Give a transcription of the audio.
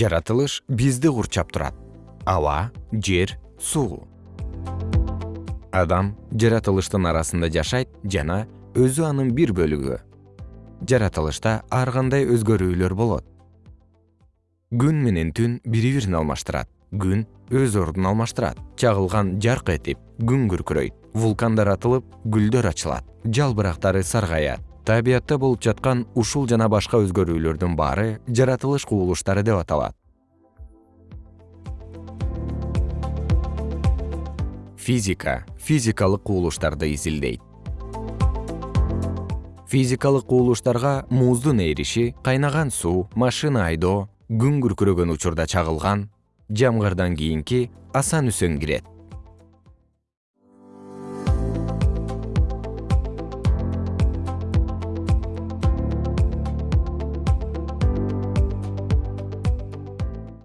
жаратылыш бизди курчап турат. Аба жер суу. Адам жаратылыштын арасында жашайт жана өзү анын бир бөлүгү. Жаратылышта ар кандай өзгөрүүлөр болот. Күн менен түн бири бирин алмаштырат күн өз ордун алмаштырат. Чагылган жарк этип күн күркүрөйт. Вулкандар атылып гүлдөр ачылат. Жалбырактары саргаят табиятта болуп жаткан ушул жана башка өзгөрүүлөрдүн баары жаратылыш кубулуштары деп аталат. Физика физикалык кубулуштарды изилдейт. Физикалык кубулуштарга муздун эриши кайнаган суу машина айдоо күн күркүрөгөн учурда чагылган жамгырдан кийинки асан үсөн кирет